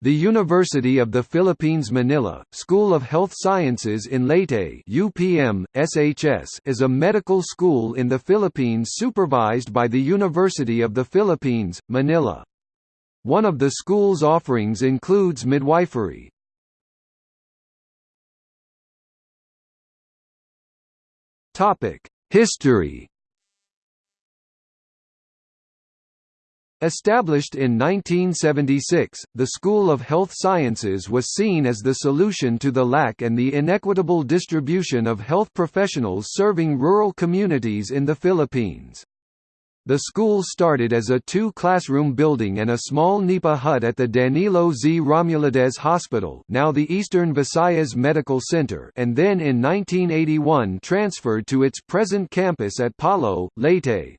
The University of the Philippines Manila, School of Health Sciences in Leyte UPM, SHS is a medical school in the Philippines supervised by the University of the Philippines, Manila. One of the school's offerings includes midwifery. History Established in 1976, the School of Health Sciences was seen as the solution to the lack and the inequitable distribution of health professionals serving rural communities in the Philippines. The school started as a two-classroom building and a small nipa hut at the Danilo Z. Romualdez Hospital now the Eastern Visayas Medical Center and then in 1981 transferred to its present campus at Palo, Leyte.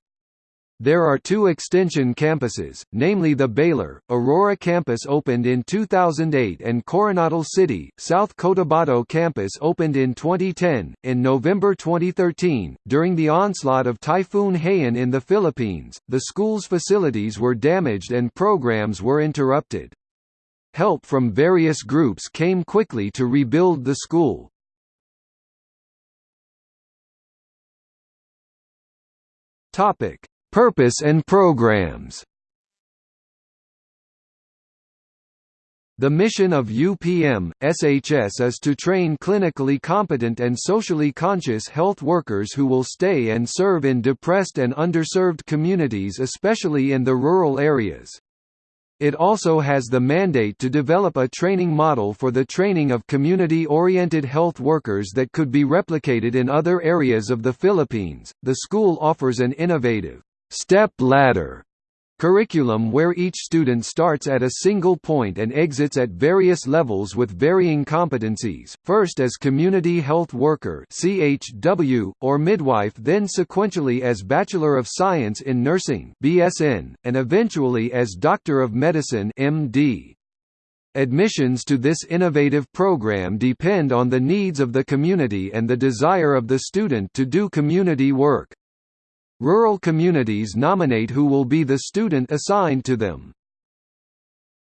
There are two extension campuses, namely the Baler, Aurora campus opened in 2008 and Coronadal City, South Cotabato campus opened in 2010. In November 2013, during the onslaught of Typhoon Haiyan in the Philippines, the school's facilities were damaged and programs were interrupted. Help from various groups came quickly to rebuild the school. Topic Purpose and programs The mission of UPM, SHS is to train clinically competent and socially conscious health workers who will stay and serve in depressed and underserved communities especially in the rural areas. It also has the mandate to develop a training model for the training of community-oriented health workers that could be replicated in other areas of the Philippines. The school offers an innovative step ladder curriculum where each student starts at a single point and exits at various levels with varying competencies, first as community health worker CHW, or midwife then sequentially as Bachelor of Science in Nursing BSN, and eventually as Doctor of Medicine MD. Admissions to this innovative program depend on the needs of the community and the desire of the student to do community work. Rural communities nominate who will be the student assigned to them.